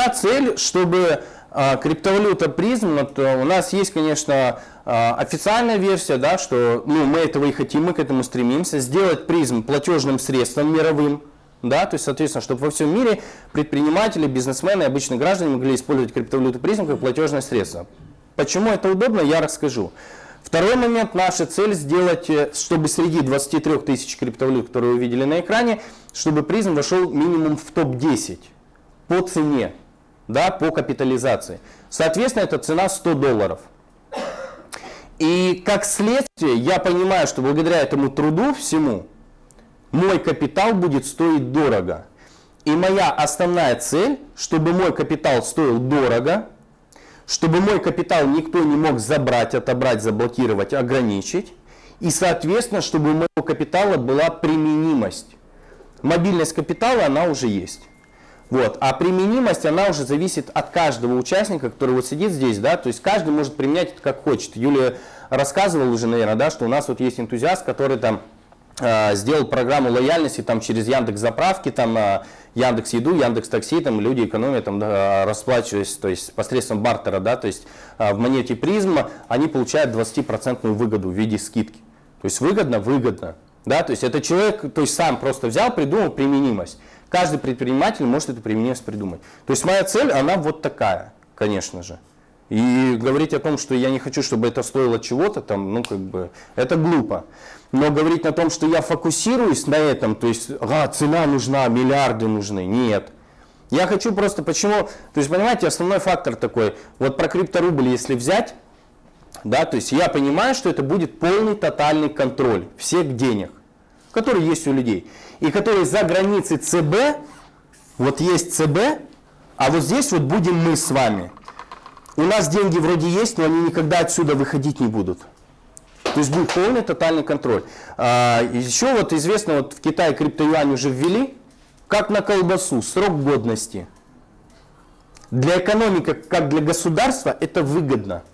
мета, цель, чтобы а, криптовалюта призм, вот, у нас есть, конечно, а, официальная версия, да, что ну, мы этого и хотим, мы к этому стремимся, сделать призм платежным средством мировым, да, то есть, соответственно, чтобы во всем мире предприниматели, бизнесмены, обычные граждане могли использовать криптовалюту призм как платежное средство. Почему это удобно, я расскажу. Второй момент, наша цель сделать, э, чтобы среди 23 тысяч криптовалют, которые вы видели на экране, чтобы призм вошел минимум в топ-10 по цене, да, по капитализации. Соответственно, эта цена 100 долларов. И как следствие, я понимаю, что благодаря этому труду всему, мой капитал будет стоить дорого. И моя основная цель, чтобы мой капитал стоил дорого, чтобы мой капитал никто не мог забрать, отобрать, заблокировать, ограничить. И, соответственно, чтобы у моего капитала была применимость. Мобильность капитала, она уже есть. Вот. А применимость, она уже зависит от каждого участника, который вот сидит здесь, да, то есть каждый может применять это как хочет. Юлия рассказывала уже, наверное, да, что у нас вот есть энтузиаст, который там э, сделал программу лояльности там через Яндекс заправки, там э, Яндекс Еду, Яндекс Такси, там люди экономят, там, да, расплачиваясь, то есть посредством бартера, да, то есть а, в монете призма они получают 20% выгоду в виде скидки. То есть выгодно, выгодно. Да, то есть это человек, то есть сам просто взял, придумал применимость. Каждый предприниматель может эту применимость придумать. То есть моя цель, она вот такая, конечно же. И говорить о том, что я не хочу, чтобы это стоило чего-то, там, ну, как бы, это глупо. Но говорить о том, что я фокусируюсь на этом, то есть, а, цена нужна, миллиарды нужны, нет. Я хочу просто, почему, то есть, понимаете, основной фактор такой, вот про крипторубль, если взять, да, то есть я понимаю, что это будет полный тотальный контроль всех денег, которые есть у людей, и которые за границей ЦБ, вот есть ЦБ, а вот здесь вот будем мы с вами. У нас деньги вроде есть, но они никогда отсюда выходить не будут. То есть будет полный тотальный контроль. А, еще вот известно, вот в Китае криптоюань уже ввели, как на колбасу, срок годности. Для экономики, как для государства, это выгодно.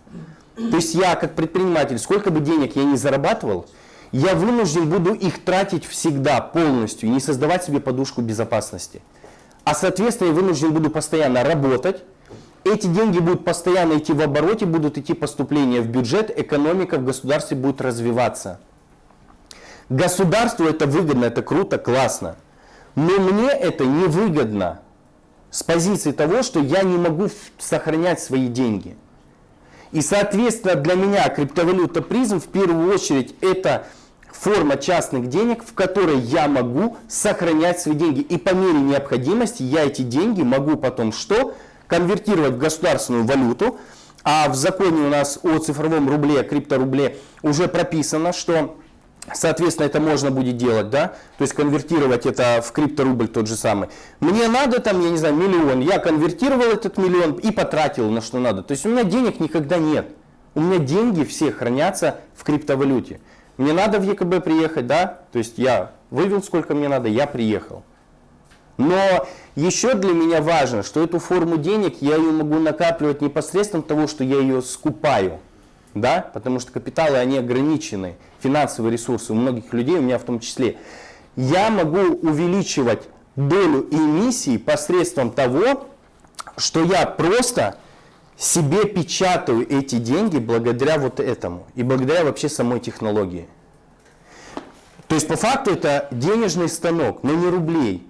То есть я как предприниматель, сколько бы денег я ни зарабатывал, я вынужден буду их тратить всегда полностью, не создавать себе подушку безопасности. А соответственно я вынужден буду постоянно работать, эти деньги будут постоянно идти в обороте, будут идти поступления в бюджет, экономика в государстве будет развиваться. Государству это выгодно, это круто, классно. Но мне это невыгодно с позиции того, что я не могу сохранять свои деньги. И, соответственно, для меня криптовалюта призм в первую очередь это форма частных денег, в которой я могу сохранять свои деньги. И по мере необходимости я эти деньги могу потом что? конвертировать в государственную валюту, а в законе у нас о цифровом рубле, крипторубле уже прописано, что Соответственно, это можно будет делать, да, то есть конвертировать это в крипторубль тот же самый. Мне надо там, я не знаю, миллион, я конвертировал этот миллион и потратил на что надо. То есть у меня денег никогда нет. У меня деньги все хранятся в криптовалюте. Мне надо в ЕКБ приехать, да, то есть я вывел сколько мне надо, я приехал. Но еще для меня важно, что эту форму денег я ее могу накапливать непосредственно того, что я ее скупаю. Да? Потому что капиталы, они ограничены, финансовые ресурсы у многих людей, у меня в том числе. Я могу увеличивать долю эмиссии посредством того, что я просто себе печатаю эти деньги благодаря вот этому и благодаря вообще самой технологии. То есть по факту это денежный станок, но не рублей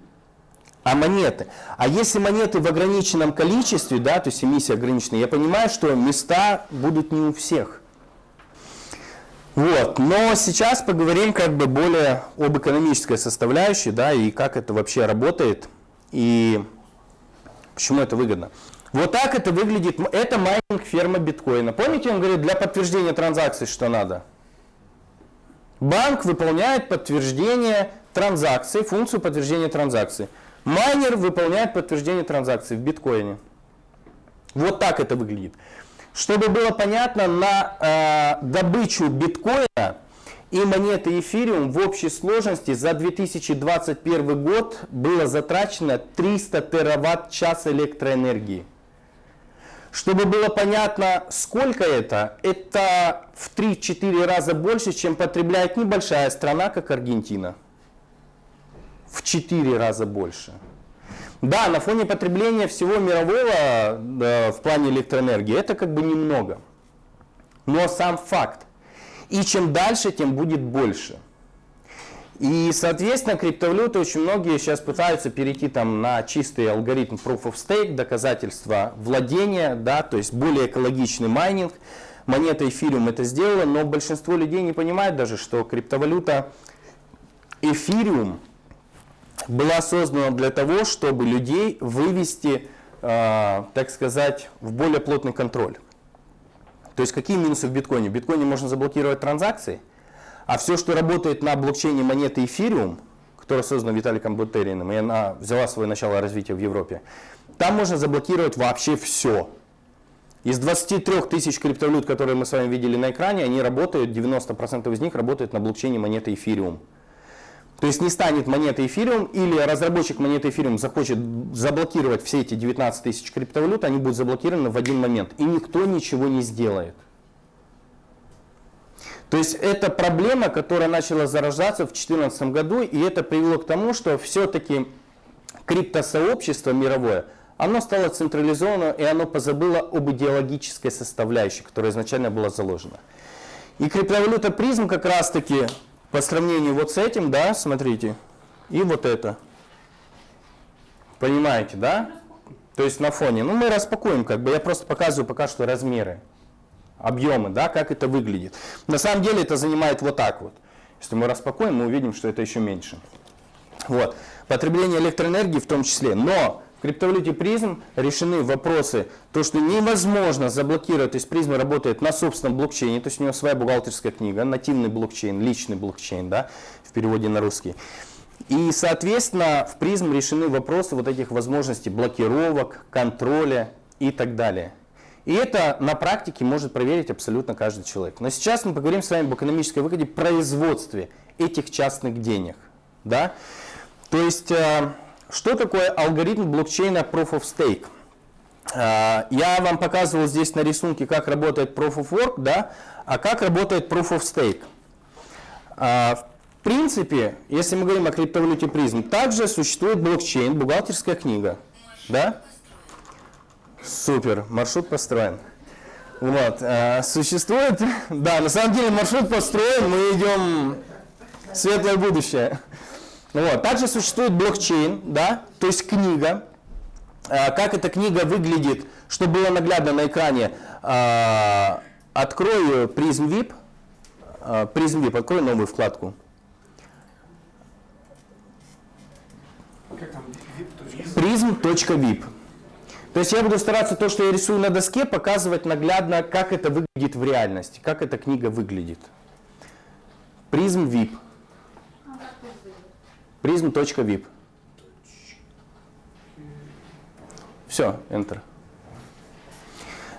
а монеты. А если монеты в ограниченном количестве, да, то есть эмиссия ограничена, я понимаю, что места будут не у всех. Вот. Но сейчас поговорим как бы более об экономической составляющей, да, и как это вообще работает, и почему это выгодно. Вот так это выглядит, это майнинг ферма биткоина. Помните, он говорит, для подтверждения транзакций что надо? Банк выполняет подтверждение транзакции, функцию подтверждения транзакции. Майнер выполняет подтверждение транзакции в биткоине. Вот так это выглядит. Чтобы было понятно, на э, добычу биткоина и монеты эфириум в общей сложности за 2021 год было затрачено 300 тераватт-час электроэнергии. Чтобы было понятно, сколько это, это в 3-4 раза больше, чем потребляет небольшая страна, как Аргентина в 4 раза больше. Да, на фоне потребления всего мирового да, в плане электроэнергии это как бы немного. Но сам факт. И чем дальше, тем будет больше. И, соответственно, криптовалюты очень многие сейчас пытаются перейти там на чистый алгоритм Proof of Stake, доказательства владения, да, то есть более экологичный майнинг. Монета эфириум это сделала, но большинство людей не понимает даже, что криптовалюта эфириум была создана для того, чтобы людей вывести, э, так сказать, в более плотный контроль. То есть какие минусы в биткоине? В биткоине можно заблокировать транзакции, а все, что работает на блокчейне монеты эфириум, которая создана Виталиком Бутериным, и она взяла свое начало развития в Европе, там можно заблокировать вообще все. Из 23 тысяч криптовалют, которые мы с вами видели на экране, они работают, 90% из них работают на блокчейне монеты эфириум. То есть не станет монеты эфириум, или разработчик монеты эфириум захочет заблокировать все эти 19 тысяч криптовалют, они будут заблокированы в один момент, и никто ничего не сделает. То есть это проблема, которая начала зарождаться в 2014 году, и это привело к тому, что все-таки криптосообщество мировое, оно стало централизованным, и оно позабыло об идеологической составляющей, которая изначально была заложена. И криптовалюта призм как раз таки по сравнению вот с этим, да, смотрите, и вот это. Понимаете, да? То есть на фоне. Ну, мы распакуем, как бы я просто показываю пока что размеры, объемы, да, как это выглядит. На самом деле это занимает вот так вот. Если мы распакуем, мы увидим, что это еще меньше. Вот. Потребление электроэнергии в том числе. Но в криптовалюте призм решены вопросы, то, что невозможно заблокировать, то есть Prizm работает на собственном блокчейне, то есть у него своя бухгалтерская книга, нативный блокчейн, личный блокчейн, да, в переводе на русский. И, соответственно, в Prizm решены вопросы вот этих возможностей блокировок, контроля и так далее. И это на практике может проверить абсолютно каждый человек. Но сейчас мы поговорим с вами об экономической выгоде производстве этих частных денег. Да? То есть э, что такое алгоритм блокчейна Proof of Stake? А, я вам показывал здесь на рисунке, как работает Proof of Work, да, а как работает Proof of Stake. А, в принципе, если мы говорим о криптовалюте призм, также существует блокчейн, бухгалтерская книга. Да? Супер, маршрут построен. Вот, а, существует, да, на самом деле маршрут построен, мы идем в светлое будущее. Вот. Также существует блокчейн, да, то есть книга. А, как эта книга выглядит, чтобы было наглядно на экране, а, открою Prism VIP. А, Prism VIP, открою новую вкладку. Prism.vip. То есть я буду стараться то, что я рисую на доске, показывать наглядно, как это выглядит в реальности, как эта книга выглядит. Prism VIP prism.vip. Все, Enter.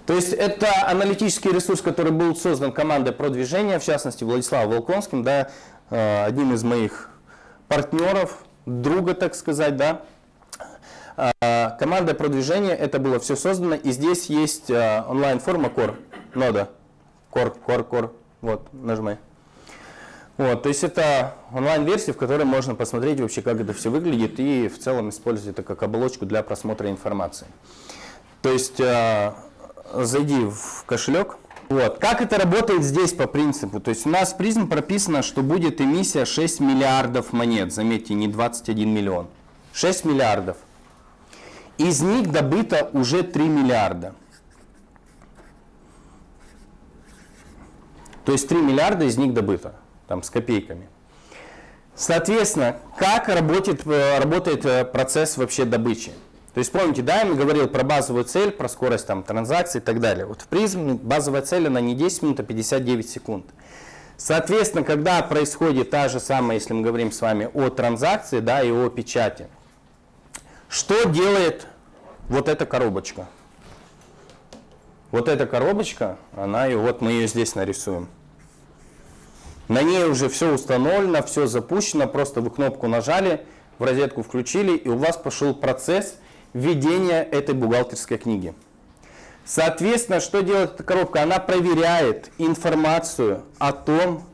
То есть это аналитический ресурс, который был создан командой продвижения, в частности Владиславом Волконским, да, э, одним из моих партнеров, друга, так сказать, да. Э, команда продвижения, это было все создано, и здесь есть э, онлайн-форма Core, нода, Core, Core, Core, вот, нажимай. Вот, то есть это онлайн-версия, в которой можно посмотреть вообще, как это все выглядит и в целом использовать это как оболочку для просмотра информации. То есть э, зайди в кошелек. Вот. Как это работает здесь по принципу? То есть у нас в призм прописано, что будет эмиссия 6 миллиардов монет. Заметьте, не 21 миллион. 6 миллиардов. Из них добыто уже 3 миллиарда. То есть 3 миллиарда из них добыто там, с копейками. Соответственно, как работает, э, работает э, процесс вообще добычи? То есть помните, да, я говорил про базовую цель, про скорость там, транзакций и так далее. Вот в призм базовая цель, она не 10 минут, а 59 секунд. Соответственно, когда происходит та же самая, если мы говорим с вами о транзакции да, и о печати, что делает вот эта коробочка? Вот эта коробочка, она и вот мы ее здесь нарисуем. На ней уже все установлено, все запущено, просто вы кнопку нажали, в розетку включили, и у вас пошел процесс введения этой бухгалтерской книги. Соответственно, что делает эта коробка? Она проверяет информацию о том,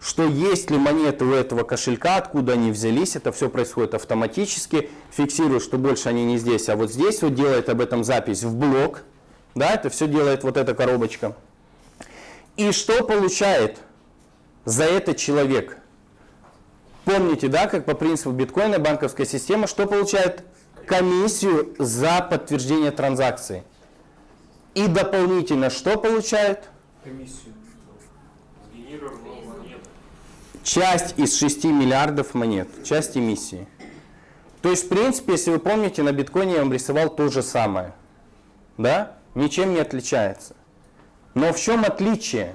что есть ли монеты у этого кошелька, откуда они взялись, это все происходит автоматически, фиксирует, что больше они не здесь, а вот здесь вот делает об этом запись в блок, да, это все делает вот эта коробочка. И что получает за это человек? Помните, да, как по принципу биткоина банковская система, что получает комиссию за подтверждение транзакции. И дополнительно что получает? Комиссию. Часть из 6 миллиардов монет, часть эмиссии. То есть, в принципе, если вы помните, на биткоине я вам рисовал то же самое. Да? Ничем не отличается. Но в чем отличие?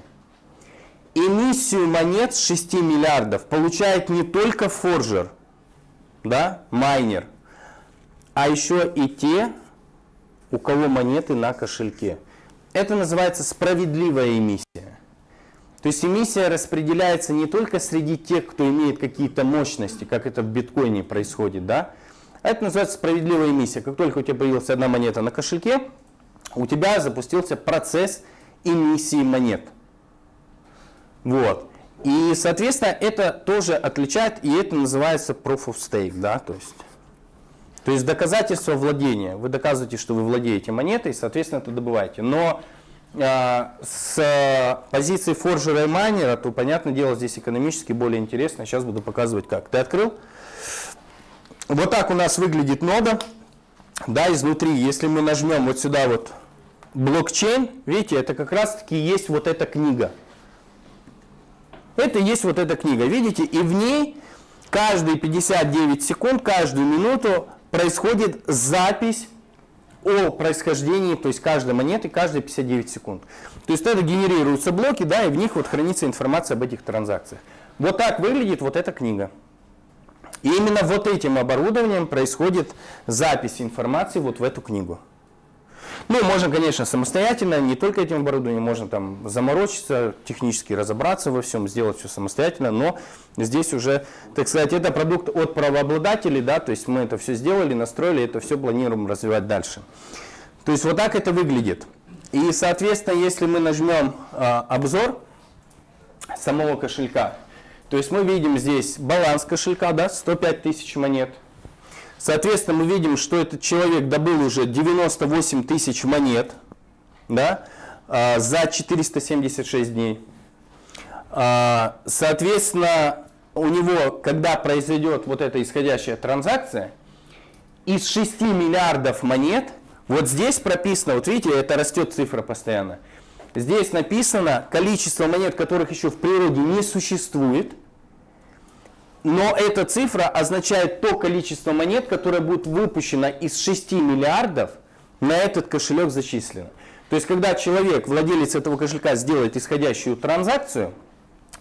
Эмиссию монет с 6 миллиардов получает не только форжер, да, майнер, а еще и те, у кого монеты на кошельке. Это называется справедливая эмиссия. То есть эмиссия распределяется не только среди тех, кто имеет какие-то мощности, как это в биткоине происходит, да? Это называется справедливая эмиссия. Как только у тебя появилась одна монета на кошельке, у тебя запустился процесс эмиссии монет. Вот. И, соответственно, это тоже отличает, и это называется proof of stake, да, то есть, то есть доказательство владения. Вы доказываете, что вы владеете монетой, соответственно, это добываете. Но э, с позиции форжера и майнера, то, понятное дело, здесь экономически более интересно. Сейчас буду показывать как. Ты открыл? Вот так у нас выглядит нода, да, изнутри. Если мы нажмем вот сюда вот блокчейн, видите, это как раз-таки есть вот эта книга. Это есть вот эта книга, видите, и в ней каждые 59 секунд, каждую минуту происходит запись о происхождении, то есть каждой монеты, каждые 59 секунд. То есть это генерируются блоки, да, и в них вот хранится информация об этих транзакциях. Вот так выглядит вот эта книга. И именно вот этим оборудованием происходит запись информации вот в эту книгу. Ну, можно, конечно, самостоятельно, не только этим оборудованием, можно там заморочиться, технически разобраться во всем, сделать все самостоятельно, но здесь уже, так сказать, это продукт от правообладателей, да, то есть мы это все сделали, настроили, это все планируем развивать дальше. То есть вот так это выглядит. И, соответственно, если мы нажмем э, обзор самого кошелька, то есть мы видим здесь баланс кошелька, да, 105 тысяч монет, Соответственно, мы видим, что этот человек добыл уже 98 тысяч монет да, а, за 476 дней. А, соответственно, у него, когда произойдет вот эта исходящая транзакция, из 6 миллиардов монет, вот здесь прописано, вот видите, это растет цифра постоянно, здесь написано количество монет, которых еще в природе не существует – но эта цифра означает то количество монет, которое будет выпущено из 6 миллиардов, на этот кошелек зачислено. То есть, когда человек, владелец этого кошелька, сделает исходящую транзакцию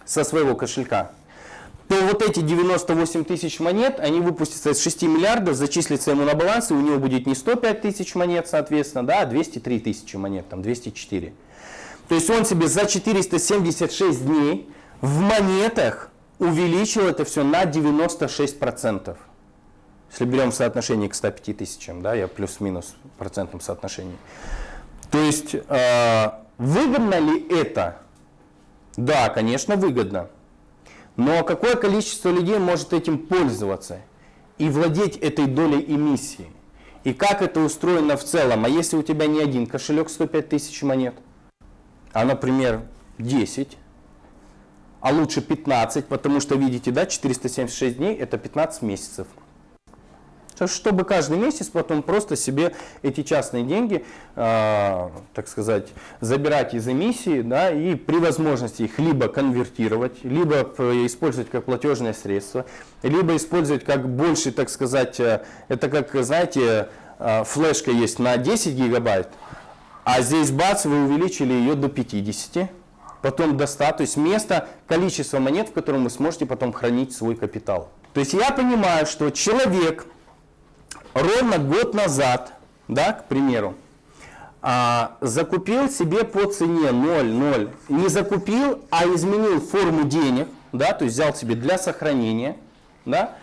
со своего кошелька, то вот эти 98 тысяч монет, они выпустятся из 6 миллиардов, зачислятся ему на баланс, и у него будет не 105 тысяч монет, соответственно, да, а 203 тысячи монет, там 204. То есть он себе за 476 дней в монетах увеличил это все на 96%. Если берем соотношение к 105 тысячам, да, я плюс-минус в процентном соотношении. То есть, э, выгодно ли это? Да, конечно, выгодно. Но какое количество людей может этим пользоваться и владеть этой долей эмиссии? И как это устроено в целом? А если у тебя не один кошелек 105 тысяч монет, а, например, 10, а лучше 15, потому что, видите, да, 476 дней – это 15 месяцев. Чтобы каждый месяц потом просто себе эти частные деньги, э, так сказать, забирать из эмиссии, да, и при возможности их либо конвертировать, либо использовать как платежное средство, либо использовать как больше, так сказать, э, это как, знаете, э, флешка есть на 10 гигабайт, а здесь бац, вы увеличили ее до 50 потом до 100, то есть место, количество монет, в котором вы сможете потом хранить свой капитал. То есть я понимаю, что человек ровно год назад, да, к примеру, а, закупил себе по цене 0,0, не закупил, а изменил форму денег, да, то есть взял себе для сохранения, да,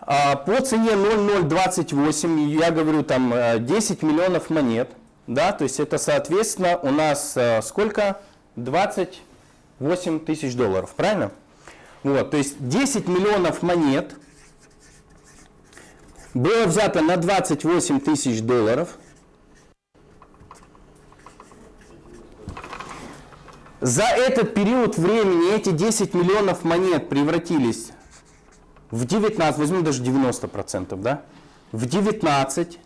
а, по цене 0,028, я говорю там 10 э, миллионов монет, да, то есть это соответственно у нас э, сколько? 20 8 тысяч долларов, правильно? Вот, то есть 10 миллионов монет было взято на 28 тысяч долларов. За этот период времени эти 10 миллионов монет превратились в 19, возьмем даже 90%, да? В 19.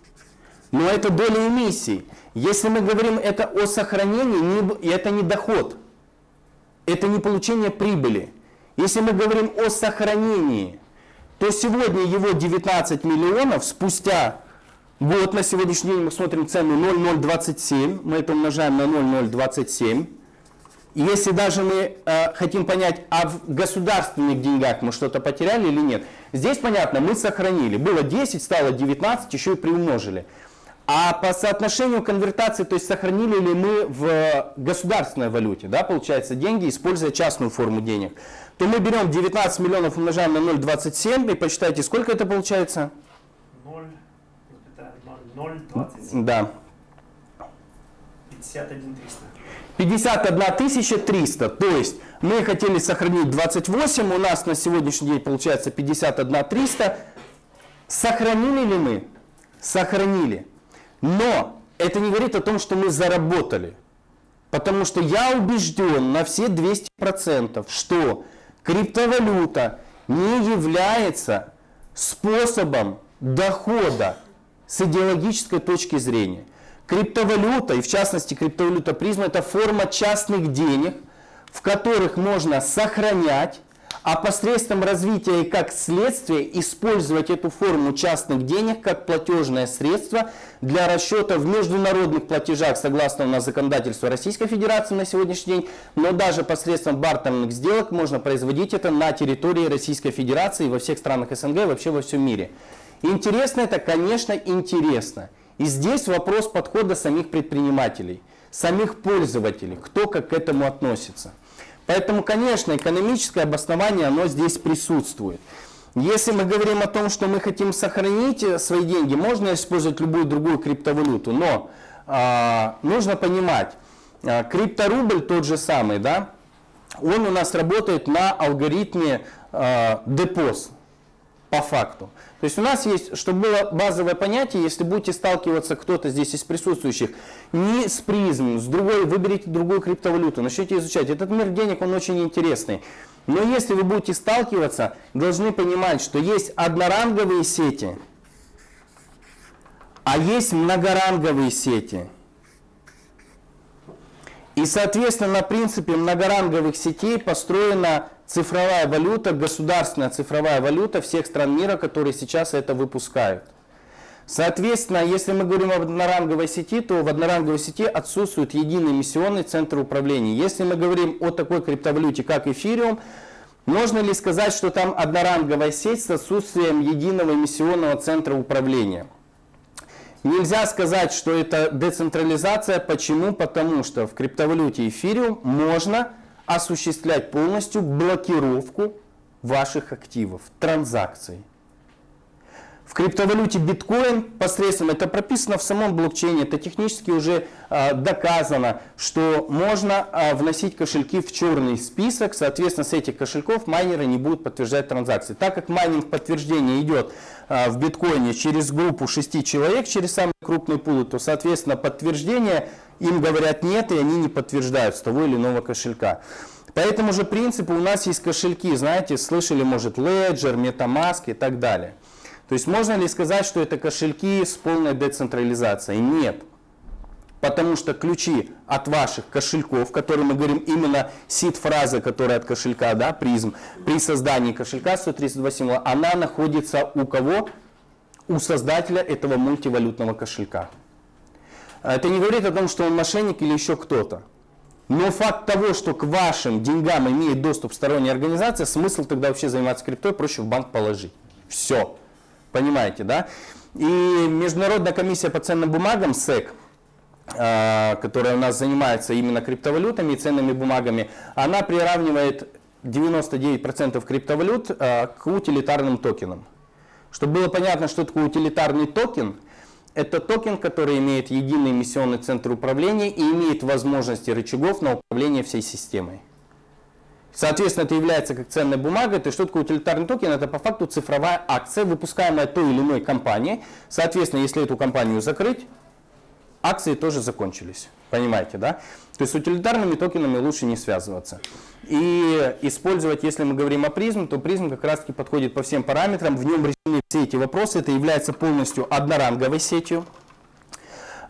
Но это доля эмиссий. Если мы говорим это о сохранении, не, это не доход. Это не получение прибыли. Если мы говорим о сохранении, то сегодня его 19 миллионов, спустя год, на сегодняшний день мы смотрим цену 0,027, мы это умножаем на 0,027. Если даже мы э, хотим понять, а в государственных деньгах мы что-то потеряли или нет, здесь понятно, мы сохранили. Было 10, стало 19, еще и приумножили. А по соотношению конвертации, то есть сохранили ли мы в государственной валюте, да, получается, деньги, используя частную форму денег, то мы берем 19 миллионов, умножаем на 0,27 и посчитайте, сколько это получается? 0,27. Да. 51 300. 51 300, то есть мы хотели сохранить 28, у нас на сегодняшний день получается 51 300. Сохранили ли мы? Сохранили. Но это не говорит о том, что мы заработали. Потому что я убежден на все 200%, что криптовалюта не является способом дохода с идеологической точки зрения. Криптовалюта, и в частности криптовалюта призма, это форма частных денег, в которых можно сохранять а посредством развития и как следствие использовать эту форму частных денег как платежное средство для расчета в международных платежах согласно у нас законодательству Российской Федерации на сегодняшний день, но даже посредством бартерных сделок можно производить это на территории Российской Федерации во всех странах СНГ вообще во всем мире. Интересно это, конечно, интересно. И здесь вопрос подхода самих предпринимателей, самих пользователей, кто как к этому относится. Поэтому, конечно, экономическое обоснование, оно здесь присутствует. Если мы говорим о том, что мы хотим сохранить э, свои деньги, можно использовать любую другую криптовалюту, но э, нужно понимать, э, крипторубль тот же самый, да, он у нас работает на алгоритме э, депоз по факту. То есть у нас есть, чтобы было базовое понятие, если будете сталкиваться кто-то здесь из присутствующих, не с призм, с другой, выберите другую криптовалюту, начните изучать. Этот мир денег, он очень интересный. Но если вы будете сталкиваться, должны понимать, что есть одноранговые сети, а есть многоранговые сети. И, соответственно, на принципе многоранговых сетей построена цифровая валюта, государственная цифровая валюта всех стран мира, которые сейчас это выпускают. Соответственно, если мы говорим об одноранговой сети, то в одноранговой сети отсутствует единый миссионный центр управления. Если мы говорим о такой криптовалюте, как эфириум, можно ли сказать, что там одноранговая сеть с отсутствием единого миссионного центра управления? Нельзя сказать, что это децентрализация. Почему? Потому что в криптовалюте эфириум можно осуществлять полностью блокировку ваших активов, транзакций. В криптовалюте биткоин посредством, это прописано в самом блокчейне, это технически уже э, доказано, что можно э, вносить кошельки в черный список, соответственно с этих кошельков майнеры не будут подтверждать транзакции. Так как майнинг подтверждения идет э, в биткоине через группу 6 человек, через самый крупный пул, то соответственно подтверждение им говорят нет, и они не подтверждают с того или иного кошелька. По этому же принципу у нас есть кошельки, знаете, слышали, может, Ledger, MetaMask и так далее. То есть можно ли сказать, что это кошельки с полной децентрализацией? Нет. Потому что ключи от ваших кошельков, которые мы говорим именно сид-фраза, которая от кошелька, да, призм, при создании кошелька 132 символа, она находится у кого? У создателя этого мультивалютного кошелька. Это не говорит о том, что он мошенник или еще кто-то. Но факт того, что к вашим деньгам имеет доступ сторонняя организация, смысл тогда вообще заниматься криптой, проще в банк положить. Все. Понимаете, да? И Международная комиссия по ценным бумагам, СЭК, а, которая у нас занимается именно криптовалютами и ценными бумагами, она приравнивает 99% криптовалют а, к утилитарным токенам. Чтобы было понятно, что такое утилитарный токен – это токен, который имеет единый эмиссионный центр управления и имеет возможности рычагов на управление всей системой. Соответственно, это является как ценная бумага. То есть, что такое утилитарный токен? Это по факту цифровая акция, выпускаемая той или иной компанией. Соответственно, если эту компанию закрыть, акции тоже закончились. Понимаете, да? То есть с утилитарными токенами лучше не связываться. И использовать, если мы говорим о Prizm, то Prizm как раз таки подходит по всем параметрам. В нем решены все эти вопросы. Это является полностью одноранговой сетью.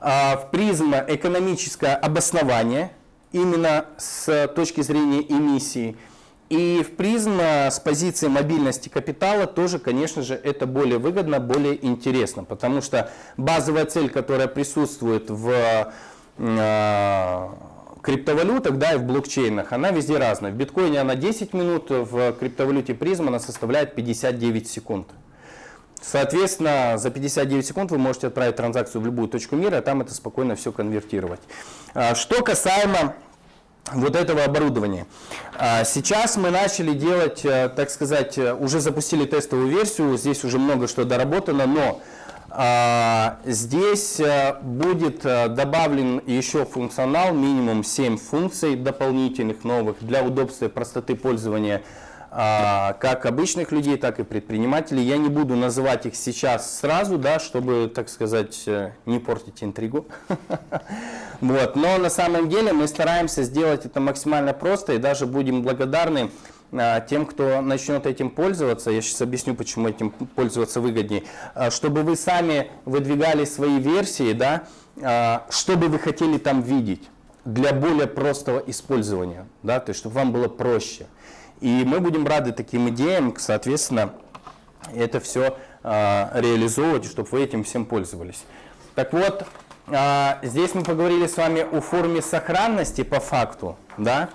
А, в призм экономическое обоснование именно с точки зрения эмиссии. И в призм с позиции мобильности капитала тоже, конечно же, это более выгодно, более интересно, потому что базовая цель, которая присутствует в э, криптовалютах, да, и в блокчейнах, она везде разная. В биткоине она 10 минут, в криптовалюте призм она составляет 59 секунд. Соответственно, за 59 секунд вы можете отправить транзакцию в любую точку мира, а там это спокойно все конвертировать. А, что касаемо вот этого оборудования. А, сейчас мы начали делать, э, так сказать, э, уже запустили тестовую версию, здесь уже много что доработано, но а, здесь э, будет добавлен еще функционал, минимум 7 функций дополнительных новых для удобства и простоты пользования как обычных людей, так и предпринимателей. Я не буду называть их сейчас сразу, да, чтобы, так сказать, э, не портить интригу. Вот. Но на самом деле мы стараемся сделать это максимально просто и даже будем благодарны а, тем, кто начнет этим пользоваться, я сейчас объясню, почему этим пользоваться выгоднее, а, чтобы вы сами выдвигали свои версии, да, что бы вы хотели там видеть для более простого использования, да, то есть чтобы вам было проще. И мы будем рады таким идеям, соответственно, это все а, реализовывать, чтобы вы этим всем пользовались. Так вот, а, здесь мы поговорили с вами о форме сохранности по факту, да?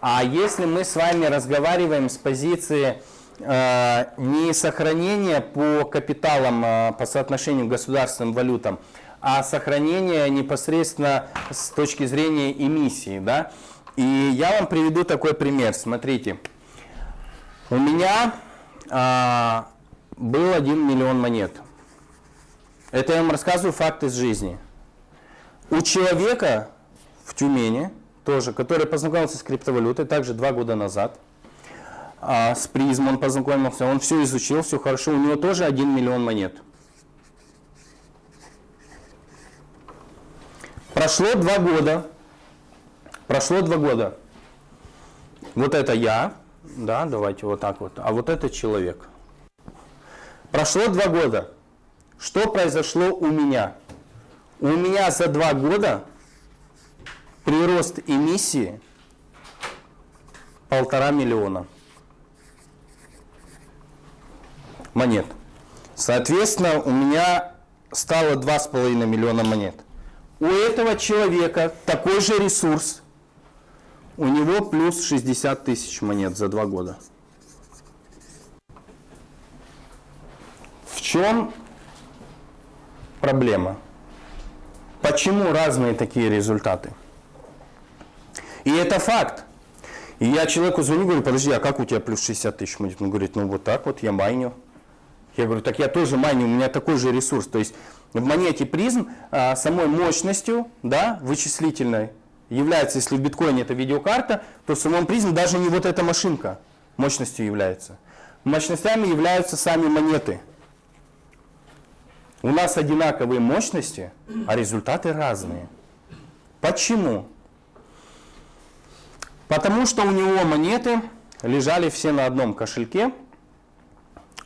А если мы с вами разговариваем с позиции э, не сохранения по капиталам, по соотношению государственным валютам, а сохранения непосредственно с точки зрения эмиссии, да? И я вам приведу такой пример. Смотрите, у меня а, был 1 миллион монет. Это я вам рассказываю факт из жизни. У человека в Тюмени, тоже, который познакомился с криптовалютой, также два года назад, а, с призм он познакомился, он все изучил, все хорошо, у него тоже 1 миллион монет. Прошло два года, Прошло два года. Вот это я, да, давайте вот так вот, а вот это человек. Прошло два года. Что произошло у меня? У меня за два года прирост эмиссии полтора миллиона монет. Соответственно, у меня стало два с половиной миллиона монет. У этого человека такой же ресурс – у него плюс 60 тысяч монет за два года. В чем проблема? Почему разные такие результаты? И это факт. И я человеку звоню, говорю, подожди, а как у тебя плюс 60 тысяч монет? Он говорит, ну вот так вот, я майню. Я говорю, так я тоже майню, у меня такой же ресурс. То есть в монете призм а, самой мощностью, да, вычислительной, является, если в биткоине это видеокарта, то в самом призме даже не вот эта машинка мощностью является. Мощностями являются сами монеты. У нас одинаковые мощности, а результаты разные. Почему? Потому что у него монеты лежали все на одном кошельке,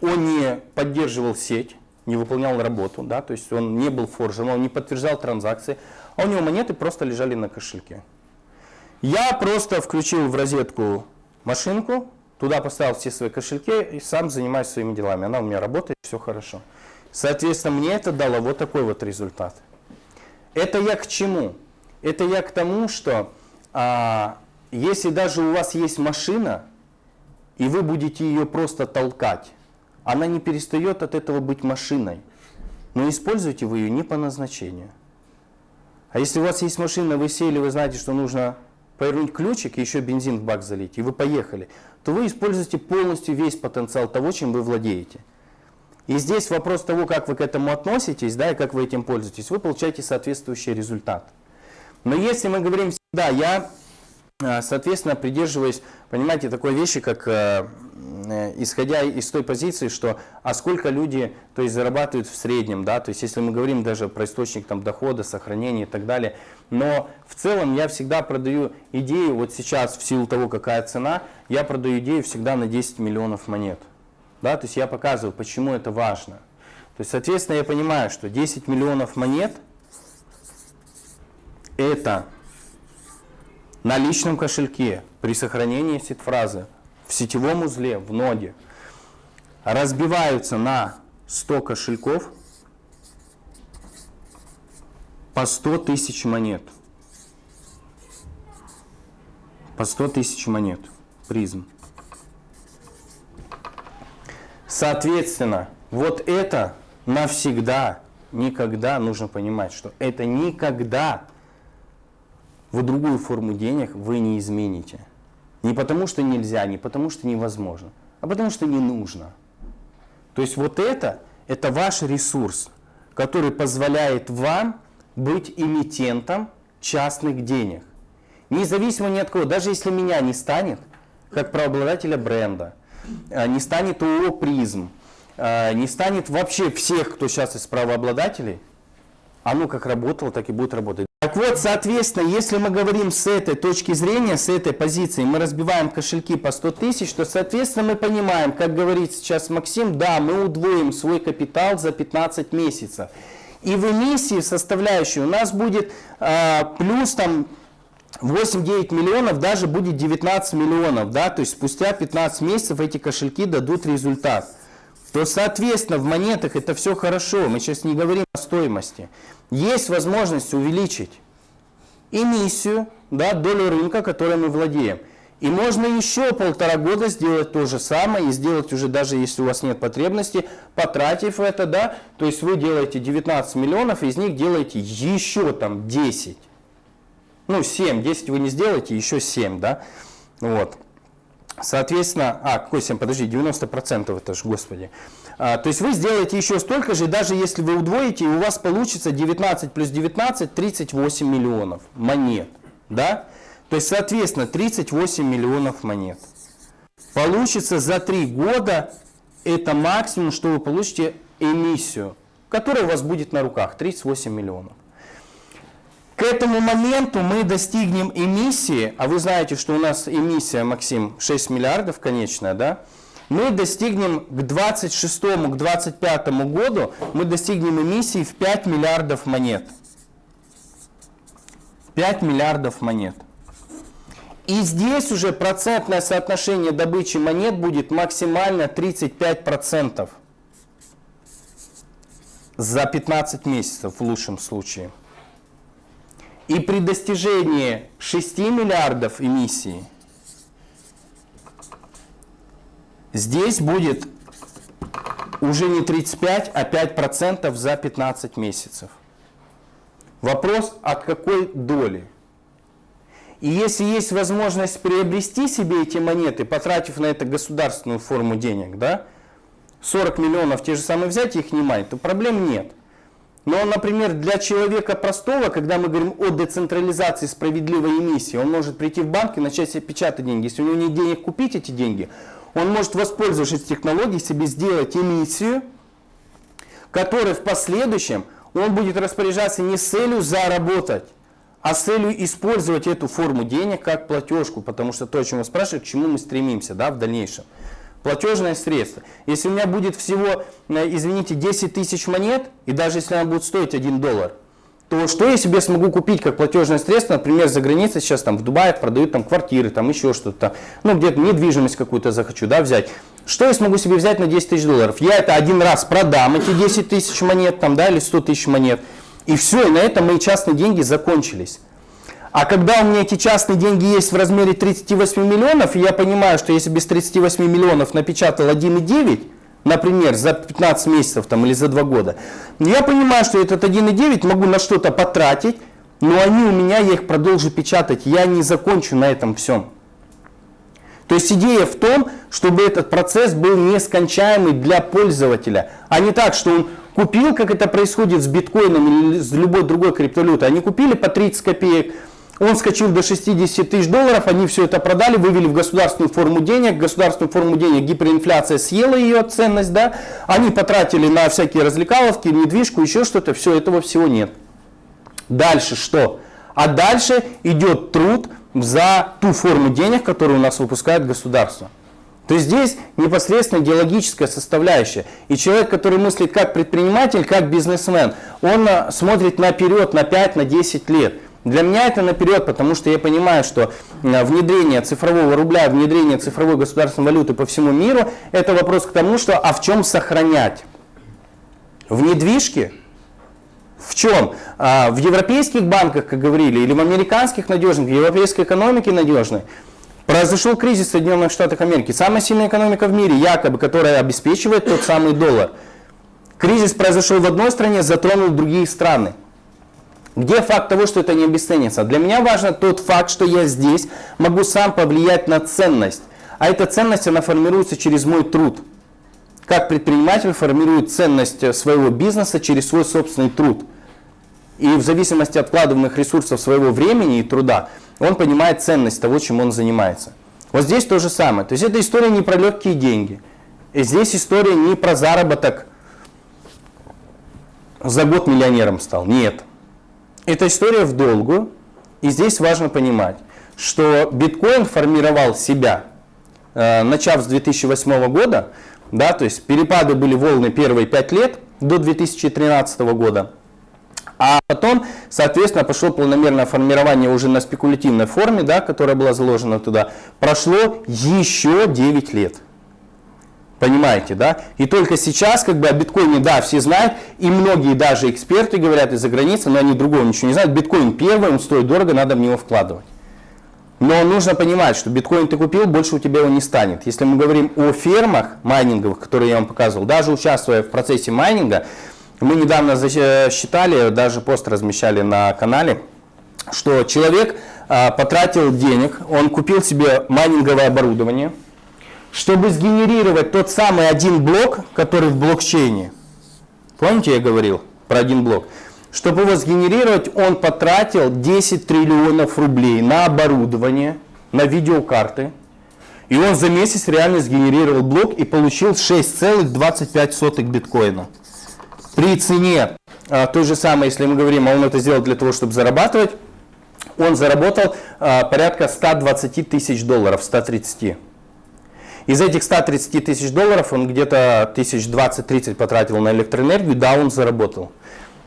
он не поддерживал сеть, не выполнял работу, да, то есть он не был форжем, он не подтверждал транзакции, а у него монеты просто лежали на кошельке. Я просто включил в розетку машинку, туда поставил все свои кошельки и сам занимаюсь своими делами. Она у меня работает, все хорошо. Соответственно, мне это дало вот такой вот результат. Это я к чему? Это я к тому, что а, если даже у вас есть машина, и вы будете ее просто толкать, она не перестает от этого быть машиной. Но используете вы ее не по назначению. А если у вас есть машина, вы сели, вы знаете, что нужно повернуть ключик и еще бензин в бак залить, и вы поехали, то вы используете полностью весь потенциал того, чем вы владеете. И здесь вопрос того, как вы к этому относитесь, да, и как вы этим пользуетесь, вы получаете соответствующий результат. Но если мы говорим всегда, я Соответственно, придерживаясь, понимаете, такой вещи, как э, исходя из той позиции, что а сколько люди то есть, зарабатывают в среднем, да, то есть если мы говорим даже про источник там, дохода, сохранения и так далее, но в целом я всегда продаю идею, вот сейчас в силу того, какая цена, я продаю идею всегда на 10 миллионов монет. Да, то есть я показываю, почему это важно. То есть, соответственно, я понимаю, что 10 миллионов монет это на личном кошельке при сохранении сид-фразы в сетевом узле, в ноде, разбиваются на 100 кошельков по 100 тысяч монет. По 100 тысяч монет. Призм. Соответственно, вот это навсегда, никогда нужно понимать, что это никогда в другую форму денег вы не измените. Не потому что нельзя, не потому что невозможно, а потому что не нужно. То есть вот это, это ваш ресурс, который позволяет вам быть эмитентом частных денег. Независимо ни от кого, даже если меня не станет, как правообладателя бренда, э, не станет ООО «Призм», э, не станет вообще всех, кто сейчас из правообладателей, оно как работало, так и будет работать. Так вот, соответственно, если мы говорим с этой точки зрения, с этой позиции, мы разбиваем кошельки по 100 тысяч, то, соответственно, мы понимаем, как говорит сейчас Максим, да, мы удвоим свой капитал за 15 месяцев. И в эмиссии составляющей у нас будет э, плюс там 8-9 миллионов, даже будет 19 миллионов, да, то есть спустя 15 месяцев эти кошельки дадут результат то, соответственно, в монетах это все хорошо. Мы сейчас не говорим о стоимости. Есть возможность увеличить эмиссию, да, долю рынка, которой мы владеем. И можно еще полтора года сделать то же самое, и сделать уже даже если у вас нет потребности, потратив это, да, то есть вы делаете 19 миллионов, из них делаете еще там 10. Ну, 7, 10 вы не сделаете, еще 7, да, вот. Соответственно, а, какой 7, подожди, 90% это же, господи. А, то есть вы сделаете еще столько же, даже если вы удвоите, у вас получится 19 плюс 19, 38 миллионов монет. Да? То есть, соответственно, 38 миллионов монет. Получится за 3 года, это максимум, что вы получите эмиссию, которая у вас будет на руках, 38 миллионов. К этому моменту мы достигнем эмиссии, а вы знаете, что у нас эмиссия, Максим, 6 миллиардов конечная, да? Мы достигнем к 26 к 25 году, мы достигнем эмиссии в 5 миллиардов монет. 5 миллиардов монет. И здесь уже процентное соотношение добычи монет будет максимально 35% за 15 месяцев в лучшем случае. И при достижении 6 миллиардов эмиссии здесь будет уже не 35, а 5% за 15 месяцев. Вопрос, от какой доли? И если есть возможность приобрести себе эти монеты, потратив на это государственную форму денег, да, 40 миллионов те же самые взять их не мать, то проблем нет. Но, например, для человека простого, когда мы говорим о децентрализации справедливой эмиссии, он может прийти в банк и начать себе печатать деньги. Если у него нет денег купить эти деньги, он может, воспользовавшись технологией, себе сделать эмиссию, которой в последующем он будет распоряжаться не с целью заработать, а с целью использовать эту форму денег как платежку, потому что то, о чем вы спрашиваете, к чему мы стремимся да, в дальнейшем платежное средство. Если у меня будет всего, э, извините, 10 тысяч монет, и даже если она будет стоить 1 доллар, то что я себе смогу купить как платежное средство, например, за границей сейчас там в Дубае продают там квартиры, там еще что-то, ну где-то недвижимость какую-то захочу, да, взять. Что я смогу себе взять на 10 тысяч долларов? Я это один раз продам, эти 10 тысяч монет там, да, или 100 тысяч монет, и все, и на этом мои частные деньги закончились. А когда у меня эти частные деньги есть в размере 38 миллионов, и я понимаю, что если без 38 миллионов напечатал 1,9, например, за 15 месяцев там, или за 2 года, я понимаю, что этот 1,9 могу на что-то потратить, но они у меня, я их продолжу печатать, я не закончу на этом всем. То есть идея в том, чтобы этот процесс был нескончаемый для пользователя, а не так, что он купил, как это происходит с биткоином или с любой другой криптовалютой. Они купили по 30 копеек, он скачил до 60 тысяч долларов, они все это продали, вывели в государственную форму денег, государственную форму денег гиперинфляция съела ее ценность, да, они потратили на всякие развлекаловки, недвижку, еще что-то, все, этого всего нет. Дальше что? А дальше идет труд за ту форму денег, которую у нас выпускает государство. То есть здесь непосредственно идеологическая составляющая. И человек, который мыслит как предприниматель, как бизнесмен, он э, смотрит наперед на 5, на 10 лет. Для меня это наперед, потому что я понимаю, что э, внедрение цифрового рубля, внедрение цифровой государственной валюты по всему миру, это вопрос к тому, что а в чем сохранять? В недвижке? В чем? А, в европейских банках, как говорили, или в американских надежных, в европейской экономике надежной? Произошел кризис в Соединенных Штатах Америки. Самая сильная экономика в мире, якобы, которая обеспечивает тот самый доллар. Кризис произошел в одной стране, затронул другие страны. Где факт того, что это не обесценится? Для меня важно тот факт, что я здесь могу сам повлиять на ценность. А эта ценность, она формируется через мой труд. Как предприниматель формирует ценность своего бизнеса через свой собственный труд. И в зависимости от вкладываемых ресурсов своего времени и труда, он понимает ценность того, чем он занимается. Вот здесь то же самое. То есть это история не про легкие деньги. И здесь история не про заработок. За год миллионером стал. Нет. Это история в долгу. И здесь важно понимать, что биткоин формировал себя, э, начав с 2008 года, да, то есть перепады были волны первые 5 лет до 2013 года. А потом, соответственно, пошло планомерное формирование уже на спекулятивной форме, да, которая была заложена туда. Прошло еще 9 лет. Понимаете, да? И только сейчас, как бы о биткоине, да, все знают, и многие даже эксперты говорят из-за границы, но они другого ничего не знают. Биткоин первый, он стоит дорого, надо в него вкладывать. Но нужно понимать, что биткоин ты купил, больше у тебя его не станет. Если мы говорим о фермах майнинговых, которые я вам показывал, даже участвуя в процессе майнинга, мы недавно считали, даже пост размещали на канале, что человек а, потратил денег, он купил себе майнинговое оборудование, чтобы сгенерировать тот самый один блок, который в блокчейне. Помните, я говорил про один блок? Чтобы его сгенерировать, он потратил 10 триллионов рублей на оборудование, на видеокарты. И он за месяц реально сгенерировал блок и получил 6,25 биткоина при цене а, той же самой, если мы говорим, а он это сделал для того, чтобы зарабатывать, он заработал а, порядка 120 тысяч долларов, 130. Из этих 130 тысяч долларов он где-то тысяч 20-30 потратил на электроэнергию, да, он заработал.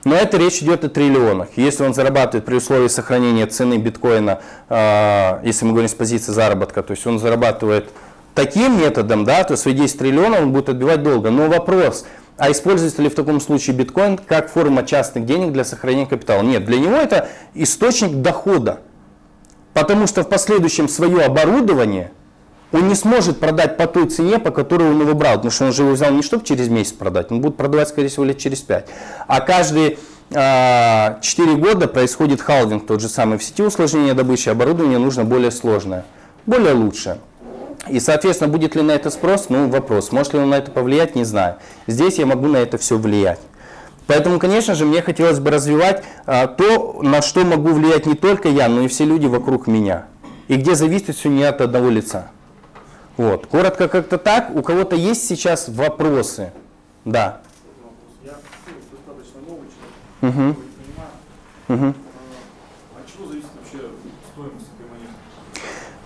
Но это речь идет о триллионах. Если он зарабатывает при условии сохранения цены биткоина, э, если мы говорим с позиции заработка, то есть он зарабатывает таким методом, да, то свои 10 триллионов он будет отбивать долго. Но вопрос, а используется ли в таком случае биткоин как форма частных денег для сохранения капитала? Нет, для него это источник дохода. Потому что в последующем свое оборудование он не сможет продать по той цене, по которой он его брал. Потому что он же его взял не чтобы через месяц продать, он будет продавать, скорее всего, лет через 5. А каждые э, а, 4 года происходит халвинг, тот же самый в сети усложнения добычи, оборудование нужно более сложное, более лучшее. И, соответственно, будет ли на это спрос? Ну, вопрос. Может ли он на это повлиять? Не знаю. Здесь я могу на это все влиять. Поэтому, конечно же, мне хотелось бы развивать а, то, на что могу влиять не только я, но и все люди вокруг меня. И где зависит все не от одного лица. Вот. Коротко как-то так. У кого-то есть сейчас вопросы? Да. Я достаточно новый человек, Угу. понимаю. Угу.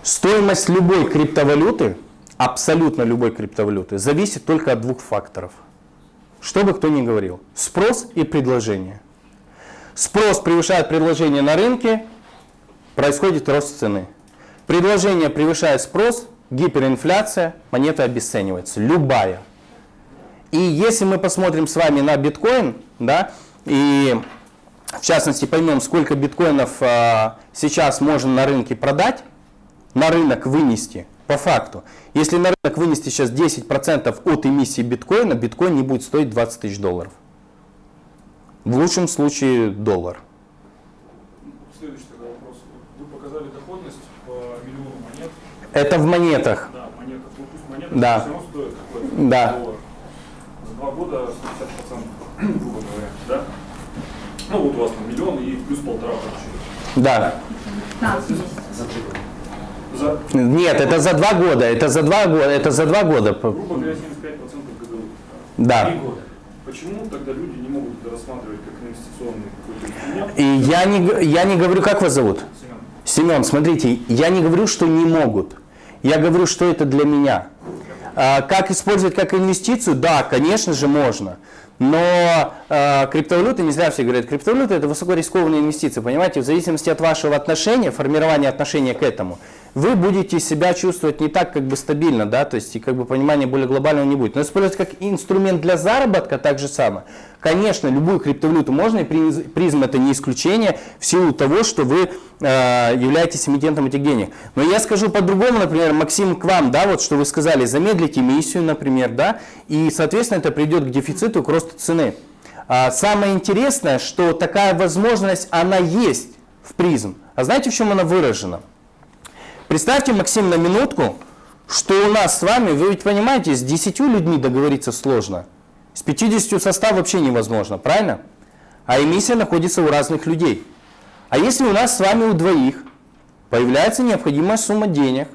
Стоимость любой криптовалюты, абсолютно любой криптовалюты, зависит только от двух факторов. Что бы кто ни говорил. Спрос и предложение. Спрос превышает предложение на рынке, происходит рост цены. Предложение превышает спрос, гиперинфляция, монета обесценивается. Любая. И если мы посмотрим с вами на биткоин, да, и в частности поймем, сколько биткоинов а, сейчас можно на рынке продать, на рынок вынести, по факту, если на рынок вынести сейчас 10% от эмиссии биткоина, биткоин не будет стоить 20 тысяч долларов. В лучшем случае доллар. Следующий тогда вопрос. Вы показали доходность по миллиону монет. Это в монетах. Да, монетах. Ну пусть монеты Да. все равно стоят какой-то Да. доллар. За два года 60%, грубо говоря, да? Ну вот у вас там миллион и плюс полтора получили. Да. 15. За, Нет, это за два года, это за два года, это за два года. грубо говоря, 75% ГГУ. Да. Три года. Почему тогда люди не могут это рассматривать как инвестиционный какой-то инструмент? И я не, я не говорю, как вас зовут? Семен, Семен, смотрите, я не говорю, что не могут. Я говорю, что это для меня. А, как использовать как инвестицию? Да, конечно же, можно. Но а, криптовалюта, не зря все говорят, криптовалюта это высокорискованная инвестиция, понимаете, в зависимости от вашего отношения, формирования отношения к этому, вы будете себя чувствовать не так как бы стабильно, да, то есть и как бы понимания более глобального не будет. Но использовать как инструмент для заработка так же самое. Конечно, любую криптовалюту можно, и приз- призм это не исключение в силу того, что вы э, являетесь эмитентом этих денег. Но я скажу по-другому, например, Максим, к вам, да, вот что вы сказали, замедлить эмиссию, например, да, и, соответственно, это придет к дефициту, к росту цены. А самое интересное, что такая возможность, она есть в призм. А знаете, в чем она выражена? Представьте, Максим, на минутку, что у нас с вами, вы ведь понимаете, с 10 людьми договориться сложно. С 50 состав вообще невозможно, правильно? А эмиссия находится у разных людей. А если у нас с вами у двоих появляется необходимая сумма денег,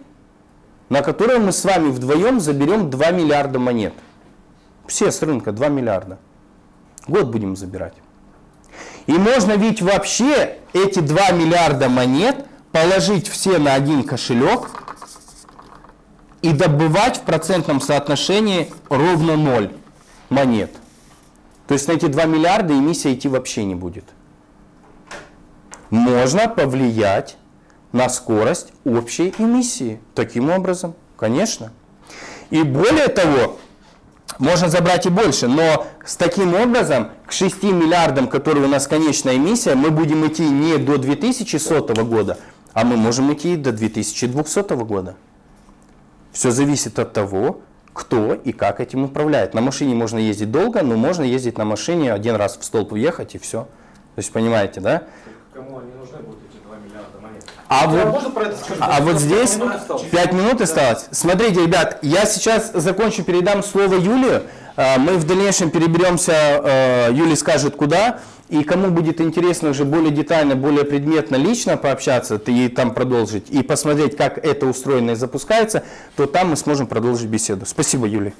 на которую мы с вами вдвоем заберем 2 миллиарда монет. Все с рынка 2 миллиарда. Год будем забирать. И можно ведь вообще эти 2 миллиарда монет положить все на один кошелек и добывать в процентном соотношении ровно 0 монет. То есть на эти 2 миллиарда эмиссия идти вообще не будет. Можно повлиять на скорость общей эмиссии. Таким образом, конечно. И более того, можно забрать и больше, но с таким образом к 6 миллиардам, которые у нас конечная эмиссия, мы будем идти не до 2100 года, а мы можем идти до 2200 года. Все зависит от того, кто и как этим управляет. На машине можно ездить долго, но можно ездить на машине один раз в столб въехать и все. То есть понимаете, да? Кому они нужны будут эти 2 миллиарда монет? А это скажу? а вот здесь Пять минут осталось. 5 минут осталось. Смотрите, ребят, я сейчас закончу, передам слово Юле. А, Мы в дальнейшем переберемся, э, Юля скажет куда. И кому будет интересно уже более детально, более предметно, лично пообщаться и там продолжить, и посмотреть, как это устроено и запускается, то там мы сможем продолжить беседу. Спасибо, Юля.